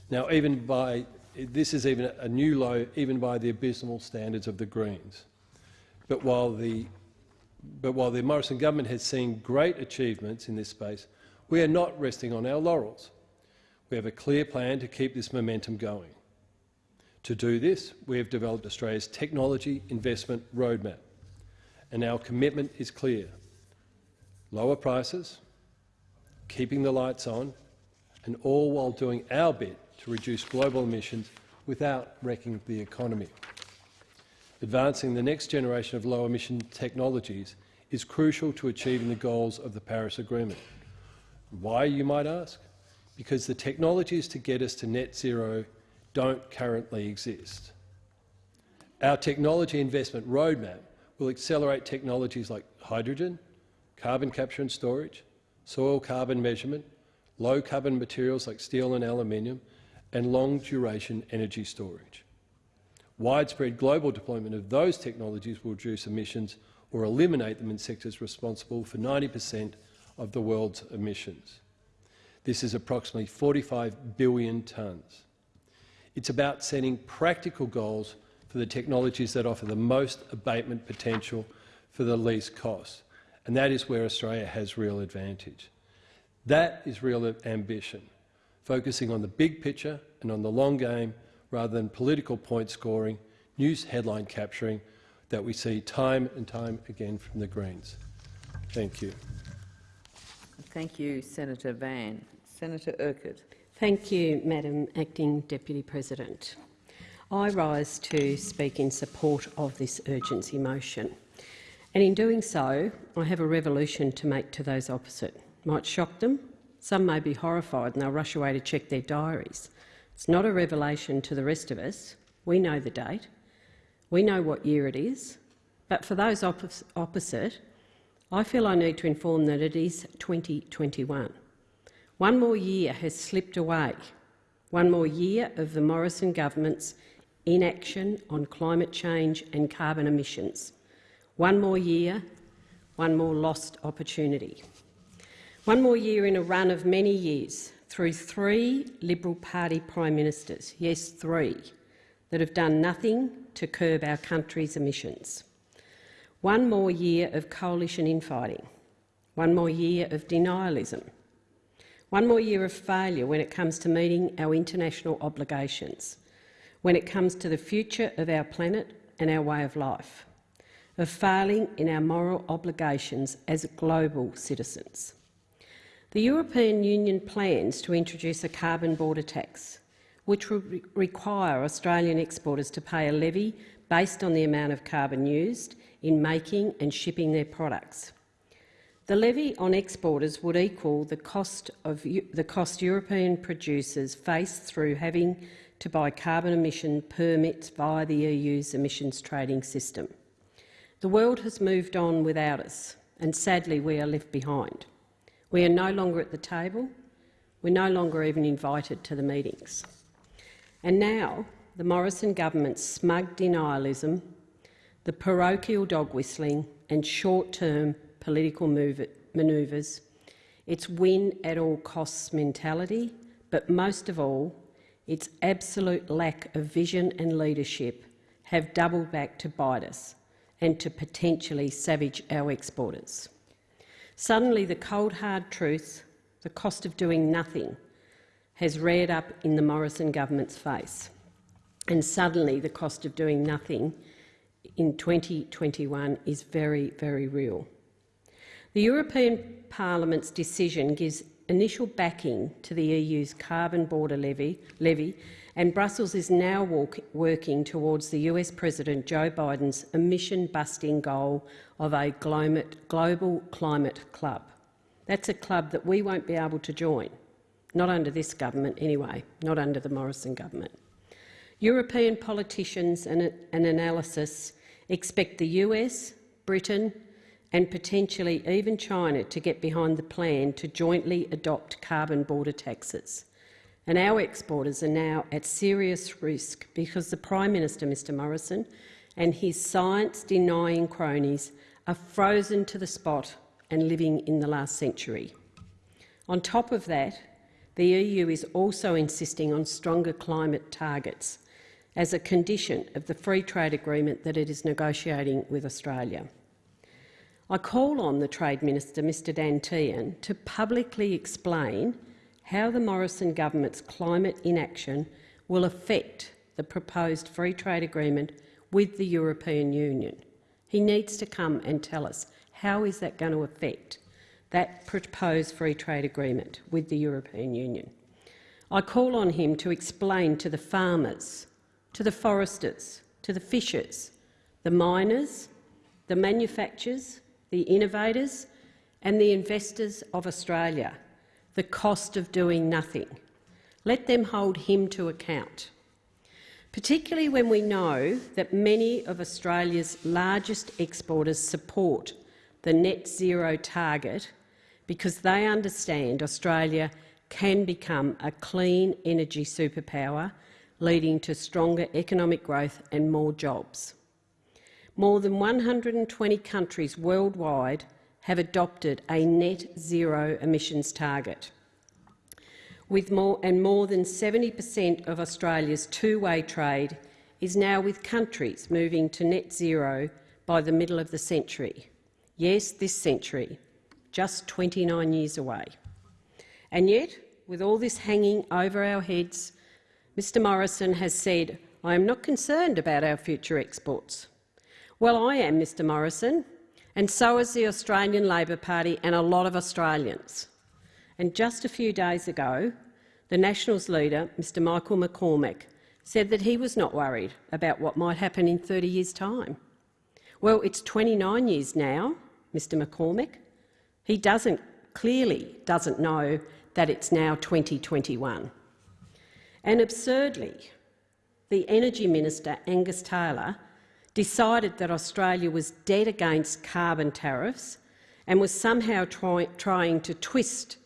Now, even by this is even a new low, even by the abysmal standards of the Greens. But while the but while the Morrison government has seen great achievements in this space, we are not resting on our laurels. We have a clear plan to keep this momentum going. To do this, we have developed Australia's technology investment roadmap, and our commitment is clear. Lower prices, keeping the lights on, and all while doing our bit to reduce global emissions without wrecking the economy. Advancing the next generation of low-emission technologies is crucial to achieving the goals of the Paris Agreement. Why, you might ask? because the technologies to get us to net zero don't currently exist. Our technology investment roadmap will accelerate technologies like hydrogen, carbon capture and storage, soil carbon measurement, low carbon materials like steel and aluminium, and long-duration energy storage. Widespread global deployment of those technologies will reduce emissions or eliminate them in sectors responsible for 90 per cent of the world's emissions. This is approximately 45 billion tonnes. It's about setting practical goals for the technologies that offer the most abatement potential for the least cost, and that is where Australia has real advantage. That is real ambition, focusing on the big picture and on the long game rather than political point scoring, news headline capturing that we see time and time again from the Greens. Thank you. Thank you, Senator Van. Senator Urquhart. Thank you, Madam Acting Deputy President. I rise to speak in support of this urgency motion. And in doing so, I have a revolution to make to those opposite. Might shock them. Some may be horrified and they'll rush away to check their diaries. It's not a revelation to the rest of us. We know the date. We know what year it is. But for those opposite, I feel I need to inform that it is 2021. One more year has slipped away. One more year of the Morrison government's inaction on climate change and carbon emissions. One more year, one more lost opportunity. One more year in a run of many years through three Liberal Party Prime Ministers, yes, three, that have done nothing to curb our country's emissions. One more year of coalition infighting. One more year of denialism. One more year of failure when it comes to meeting our international obligations, when it comes to the future of our planet and our way of life, of failing in our moral obligations as global citizens. The European Union plans to introduce a carbon border tax, which will re require Australian exporters to pay a levy based on the amount of carbon used in making and shipping their products. The levy on exporters would equal the cost of the cost European producers face through having to buy carbon emission permits via the EU's emissions trading system. The world has moved on without us, and sadly we are left behind. We are no longer at the table. We're no longer even invited to the meetings. And now the Morrison government's smug denialism, the parochial dog whistling and short-term political manoeuvres, its win at all costs mentality, but most of all, its absolute lack of vision and leadership have doubled back to bite us and to potentially savage our exporters. Suddenly the cold hard truth, the cost of doing nothing, has reared up in the Morrison government's face. And suddenly the cost of doing nothing in 2021 is very, very real. The European Parliament's decision gives initial backing to the EU's carbon border levy, levy and Brussels is now walk, working towards the US President Joe Biden's emission-busting goal of a global climate club. That's a club that we won't be able to join, not under this government anyway, not under the Morrison government. European politicians and, and analysis expect the US, Britain and potentially even China to get behind the plan to jointly adopt carbon border taxes. And our exporters are now at serious risk because the Prime Minister, Mr Morrison, and his science-denying cronies are frozen to the spot and living in the last century. On top of that, the EU is also insisting on stronger climate targets as a condition of the free trade agreement that it is negotiating with Australia. I call on the Trade Minister, Mr Dan Tehan, to publicly explain how the Morrison government's climate inaction will affect the proposed free trade agreement with the European Union. He needs to come and tell us how is that going to affect that proposed free trade agreement with the European Union. I call on him to explain to the farmers, to the foresters, to the fishers, the miners, the manufacturers, the innovators and the investors of Australia the cost of doing nothing. Let them hold him to account, particularly when we know that many of Australia's largest exporters support the net zero target because they understand Australia can become a clean energy superpower, leading to stronger economic growth and more jobs. More than 120 countries worldwide have adopted a net zero emissions target. With more, and more than 70 per cent of Australia's two-way trade is now with countries moving to net zero by the middle of the century. Yes, this century, just 29 years away. And yet, with all this hanging over our heads, Mr Morrison has said, I am not concerned about our future exports. Well, I am, Mr Morrison, and so is the Australian Labor Party and a lot of Australians. And just a few days ago, the Nationals leader, Mr Michael McCormack, said that he was not worried about what might happen in 30 years' time. Well, it's 29 years now, Mr McCormack. He doesn't, clearly doesn't know that it's now 2021. And absurdly, the Energy Minister, Angus Taylor, decided that Australia was dead against carbon tariffs and was somehow try trying to twist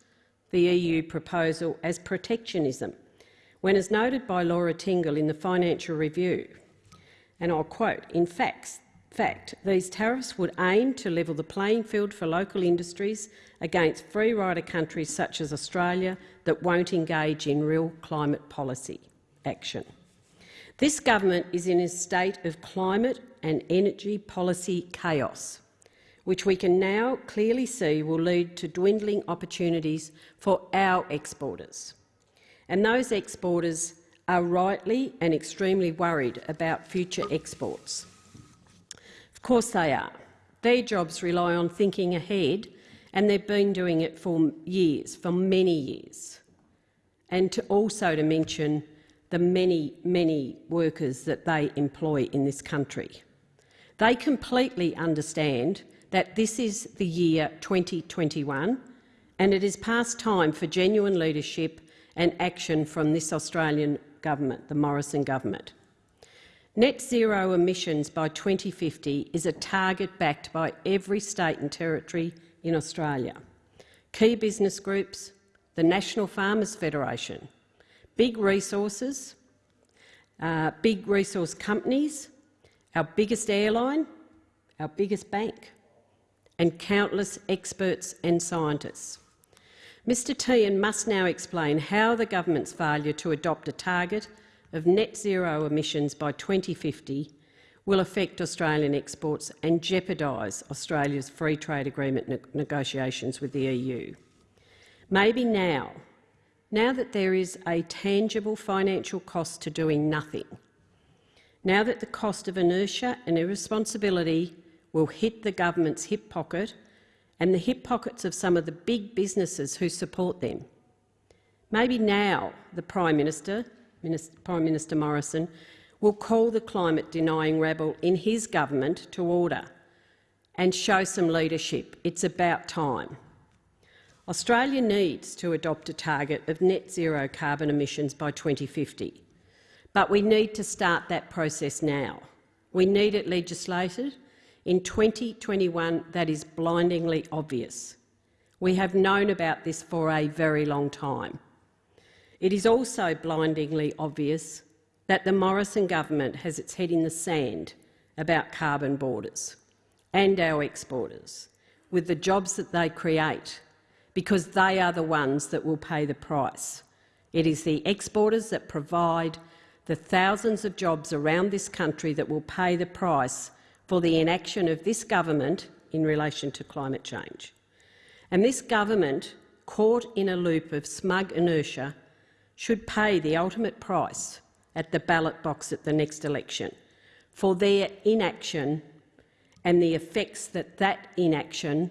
the EU proposal as protectionism, when, as noted by Laura Tingle in the Financial Review, and I'll quote, in fact, fact, these tariffs would aim to level the playing field for local industries against free rider countries such as Australia that won't engage in real climate policy action. This government is in a state of climate and energy policy chaos, which we can now clearly see will lead to dwindling opportunities for our exporters. And those exporters are rightly and extremely worried about future exports. Of course they are. Their jobs rely on thinking ahead, and they've been doing it for years, for many years. And to also to mention the many, many workers that they employ in this country. They completely understand that this is the year 2021 and it is past time for genuine leadership and action from this Australian government, the Morrison government. Net zero emissions by 2050 is a target backed by every state and territory in Australia. Key business groups, the National Farmers Federation, big resources, uh, big resource companies, our biggest airline, our biggest bank, and countless experts and scientists. Mr Tehan must now explain how the government's failure to adopt a target of net zero emissions by 2050 will affect Australian exports and jeopardise Australia's free trade agreement ne negotiations with the EU. Maybe now now that there is a tangible financial cost to doing nothing, now that the cost of inertia and irresponsibility will hit the government's hip pocket and the hip pockets of some of the big businesses who support them. Maybe now the Prime Minister, Minister Prime Minister Morrison, will call the climate-denying rabble in his government to order and show some leadership. It's about time. Australia needs to adopt a target of net zero carbon emissions by 2050, but we need to start that process now. We need it legislated. In 2021, that is blindingly obvious. We have known about this for a very long time. It is also blindingly obvious that the Morrison government has its head in the sand about carbon borders and our exporters, with the jobs that they create because they are the ones that will pay the price. It is the exporters that provide the thousands of jobs around this country that will pay the price for the inaction of this government in relation to climate change. And this government, caught in a loop of smug inertia, should pay the ultimate price at the ballot box at the next election for their inaction and the effects that that inaction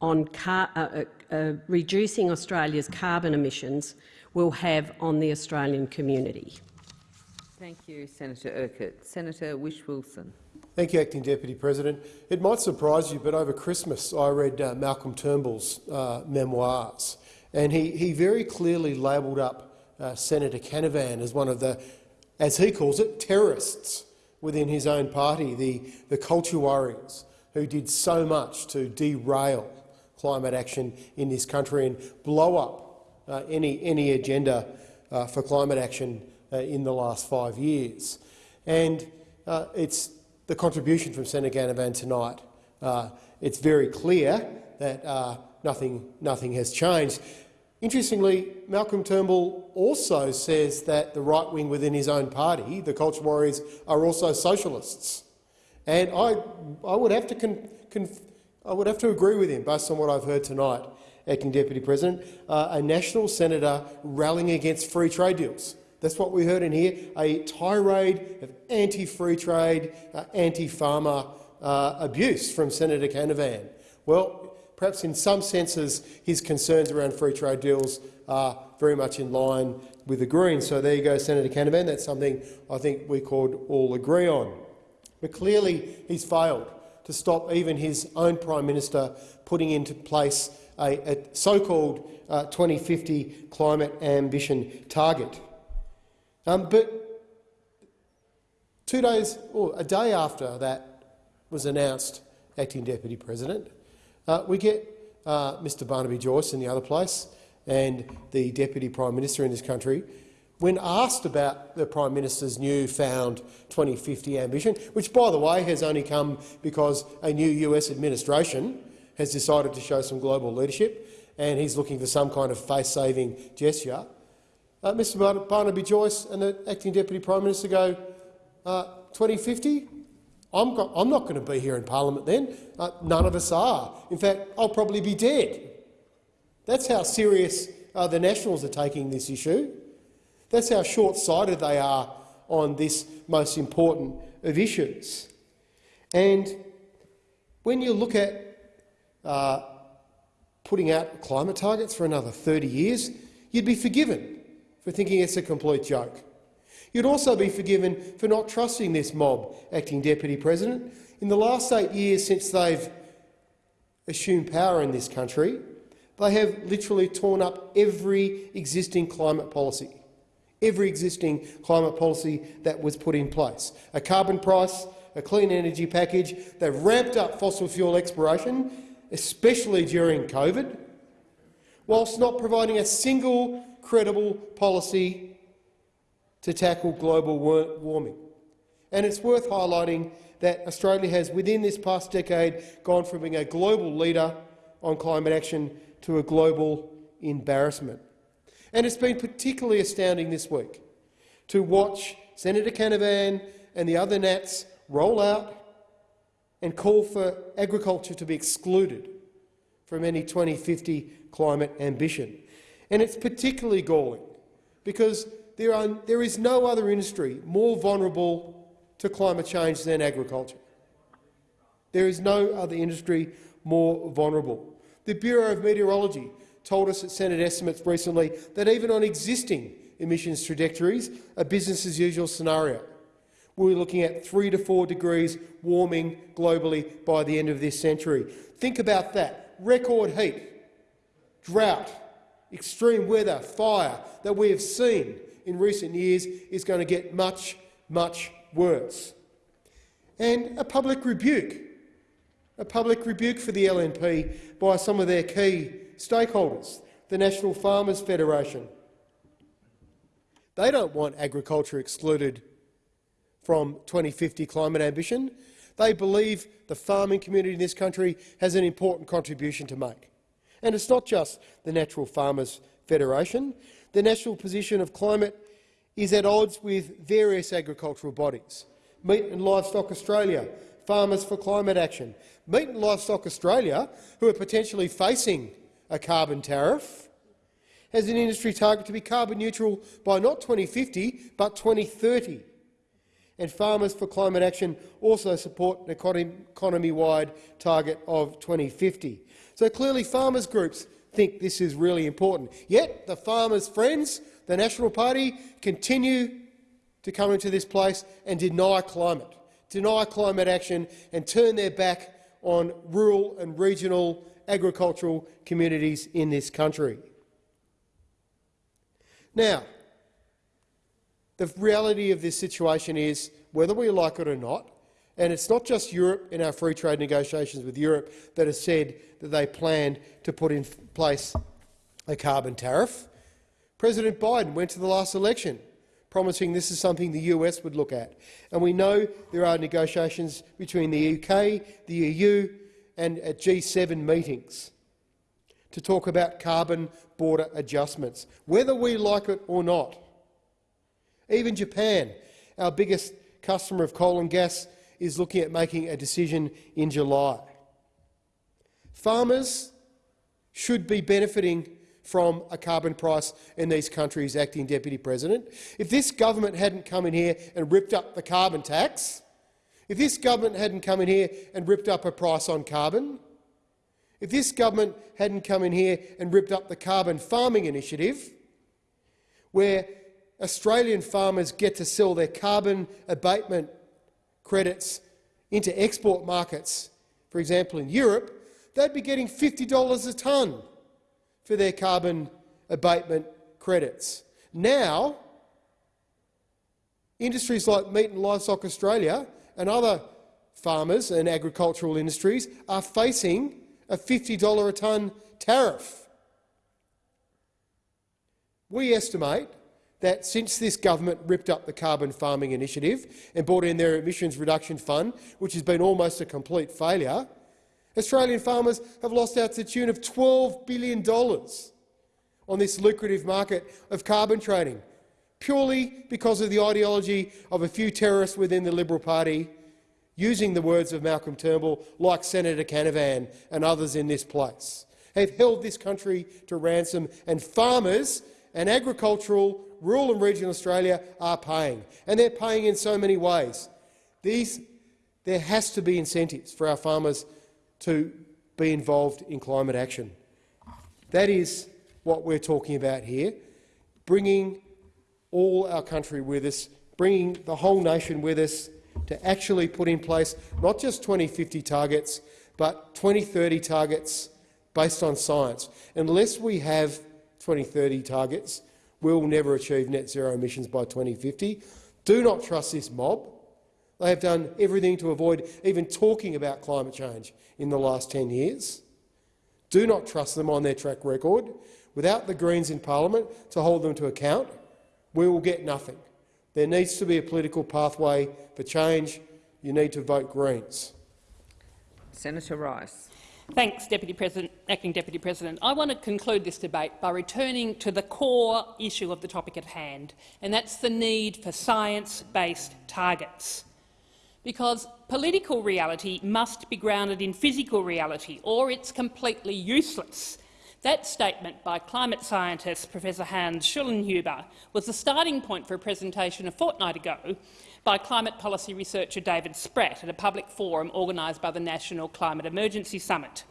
on car, uh, uh, reducing Australia's carbon emissions will have on the Australian community. Thank you, Senator Urquhart. Senator Whish-Wilson. Thank you, Acting Deputy President. It might surprise you, but over Christmas I read uh, Malcolm Turnbull's uh, memoirs, and he, he very clearly labelled up uh, Senator Canavan as one of the, as he calls it, terrorists within his own party, the, the culture warriors who did so much to derail climate action in this country and blow up uh, any, any agenda uh, for climate action uh, in the last five years. And uh, it's the contribution from Senator Canavan tonight. Uh, it's very clear that uh, nothing, nothing has changed. Interestingly, Malcolm Turnbull also says that the right wing within his own party, the Culture Warriors, are also socialists. And I, I would have to con, con, I would have to agree with him, based on what I've heard tonight, Acting Deputy President, uh, a national senator rallying against free trade deals. That's what we heard in here, a tirade of anti-free trade, uh, anti-farmer uh, abuse from Senator Canavan. Well, perhaps in some senses his concerns around free trade deals are very much in line with the Greens. So there you go, Senator Canavan. That's something I think we could all agree on. But clearly he's failed to stop even his own Prime Minister putting into place a, a so-called uh, 2050 climate ambition target. Um, but two days, or a day after that was announced, Acting Deputy President, Uh, we get uh, Mr Barnaby Joyce in the other place and the Deputy Prime Minister in this country, when asked about the Prime Minister's newfound 2050 ambition, which, by the way, has only come because a new US administration has decided to show some global leadership and he's looking for some kind of face-saving gesture, uh, Mr Barnaby Joyce and the Acting Deputy Prime Minister go, uh, 2050? I'm, I'm, not going to be here in parliament then. Uh, none of us are. In fact, I'll probably be dead. That's how serious uh, the Nationals are taking this issue. That's how short-sighted they are on this most important of issues. And when you look at uh, putting out climate targets for another 30 years, you'd be forgiven for thinking it's a complete joke. You'd also be forgiven for not trusting this mob, Acting Deputy President. In the last eight years since they've assumed power in this country, they have literally torn up every existing climate policy, every existing climate policy that was put in place. A carbon price, a clean energy package. They've ramped up fossil fuel exploration, especially during COVID, whilst not providing a single credible policy to tackle global warming. And it's worth highlighting that Australia has, within this past decade, gone from being a global leader on climate action to a global embarrassment. And it's been particularly astounding this week to watch Senator Canavan and the other Nats roll out and call for agriculture to be excluded from any 2050 climate ambition. And it's particularly galling because there, are, there is no other industry more vulnerable to climate change than agriculture. There is no other industry more vulnerable. The Bureau of Meteorology told us at Senate estimates recently that even on existing emissions trajectories, a business-as-usual scenario, we're looking at 3 to 4 degrees warming globally by the end of this century. Think about that. Record heat, drought, extreme weather, fire that we have seen in recent years is going to get much, much worse. And a public rebuke, a public rebuke for the LNP by some of their key stakeholders, the National Farmers Federation. They don't want agriculture excluded from 2050 climate ambition. They believe the farming community in this country has an important contribution to make. And it's not just the National Farmers Federation. The national position of climate is at odds with various agricultural bodies. Meat and Livestock Australia, Farmers for Climate Action. Meat and Livestock Australia, who are potentially facing a carbon tariff, has an industry target to be carbon neutral by not 2050 but 2030. And Farmers for Climate Action also support an economy-wide target of 2050. So clearly farmers groups think this is really important. Yet the farmers' friends, the National Party, continue to come into this place and deny climate, deny climate action and turn their back on rural and regional agricultural communities in this country. Now, the reality of this situation is, whether we like it or not, and it's not just Europe in our free trade negotiations with Europe that has said that they planned to put in place a carbon tariff. President Biden went to the last election promising this is something the US would look at. And we know there are negotiations between the UK, the EU and at G7 meetings to talk about carbon border adjustments, whether we like it or not. Even Japan, our biggest customer of coal and gas, is looking at making a decision in July. Farmers should be benefiting from a carbon price in these countries, Acting Deputy President. If this government hadn't come in here and ripped up the carbon tax, if this government hadn't come in here and ripped up a price on carbon, if this government hadn't come in here and ripped up the carbon farming initiative, where Australian farmers get to sell their carbon abatement credits into export markets, for example in Europe, they'd be getting $50 a tonne for their carbon abatement credits. Now, industries like Meat and Livestock Australia and other farmers and agricultural industries are facing a $50 a tonne tariff. We estimate that since this government ripped up the carbon farming initiative and brought in their emissions reduction fund, which has been almost a complete failure, Australian farmers have lost out to the tune of $12 billion on this lucrative market of carbon trading, purely because of the ideology of a few terrorists within the Liberal Party, using the words of Malcolm Turnbull, like Senator Canavan and others in this place, have held this country to ransom, and farmers and agricultural, rural and regional Australia are paying, and they're paying in so many ways. These, there has to be incentives for our farmers to be involved in climate action. That is what we're talking about here, bringing all our country with us, bringing the whole nation with us to actually put in place not just 2050 targets, but 2030 targets based on science. Unless we have 2030 targets, we'll never achieve net zero emissions by 2050. Do not trust this mob. They have done everything to avoid even talking about climate change in the last 10 years. Do not trust them on their track record. Without the Greens in parliament to hold them to account, we will get nothing. There needs to be a political pathway for change. You need to vote Greens. Senator Rice. Thanks, Deputy President, Acting Deputy President. I want to conclude this debate by returning to the core issue of the topic at hand, and that's the need for science-based targets. Because political reality must be grounded in physical reality, or it's completely useless. That statement by climate scientist Professor Hans Schellnhuber was the starting point for a presentation a fortnight ago by climate policy researcher David Spratt at a public forum organised by the National Climate Emergency Summit.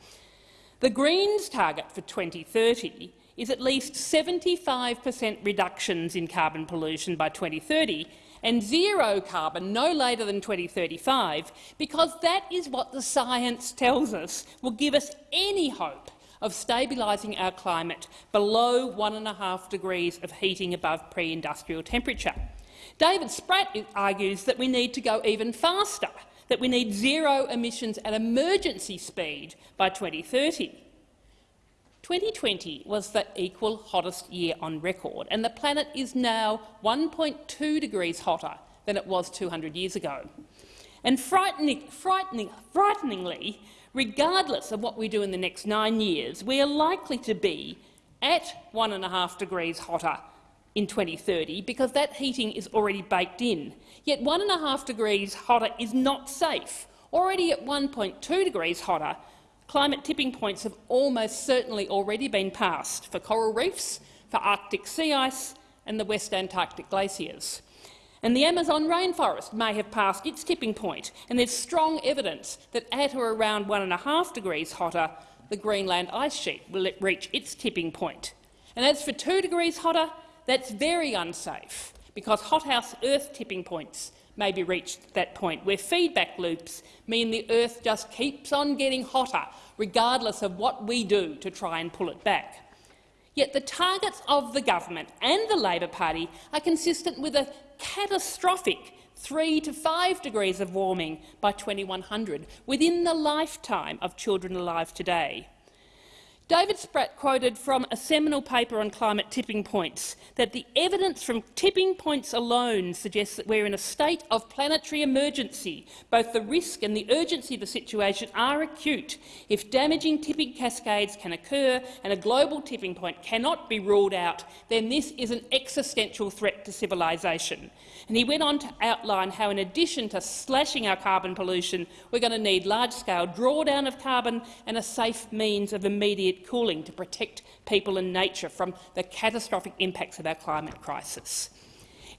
The Greens' target for 2030 is at least 75 per cent reductions in carbon pollution by 2030 and zero carbon no later than 2035, because that is what the science tells us will give us any hope of stabilising our climate below one and a half degrees of heating above pre-industrial temperature. David Spratt argues that we need to go even faster, that we need zero emissions at emergency speed by 2030. 2020 was the equal hottest year on record, and the planet is now 1.2 degrees hotter than it was 200 years ago. And frightening, frightening, frighteningly, regardless of what we do in the next nine years, we are likely to be at one and a half degrees hotter in 2030 because that heating is already baked in. Yet one and a half degrees hotter is not safe. Already at 1.2 degrees hotter, climate tipping points have almost certainly already been passed for coral reefs, for Arctic sea ice and the West Antarctic glaciers. And the Amazon rainforest may have passed its tipping point, and there's strong evidence that at or around one and a half degrees hotter, the Greenland ice sheet will reach its tipping point. And as for two degrees hotter, that's very unsafe, because hothouse Earth tipping points may be reached at that point, where feedback loops mean the Earth just keeps on getting hotter, regardless of what we do to try and pull it back. Yet the targets of the government and the Labor Party are consistent with a catastrophic 3 to 5 degrees of warming by 2100 within the lifetime of children alive today. David Spratt quoted from a seminal paper on climate tipping points that the evidence from tipping points alone suggests that we're in a state of planetary emergency. Both the risk and the urgency of the situation are acute. If damaging tipping cascades can occur and a global tipping point cannot be ruled out, then this is an existential threat to civilisation. And he went on to outline how, in addition to slashing our carbon pollution, we're going to need large-scale drawdown of carbon and a safe means of immediate cooling to protect people and nature from the catastrophic impacts of our climate crisis.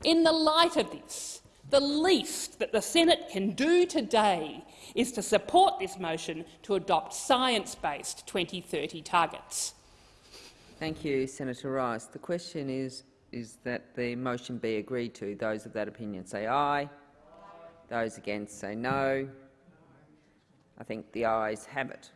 In the light of this, the least that the Senate can do today is to support this motion to adopt science-based 2030 targets. Thank you, Senator Rice. The question is, is that the motion be agreed to. Those of that opinion say aye. Those against say no. I think the ayes have it.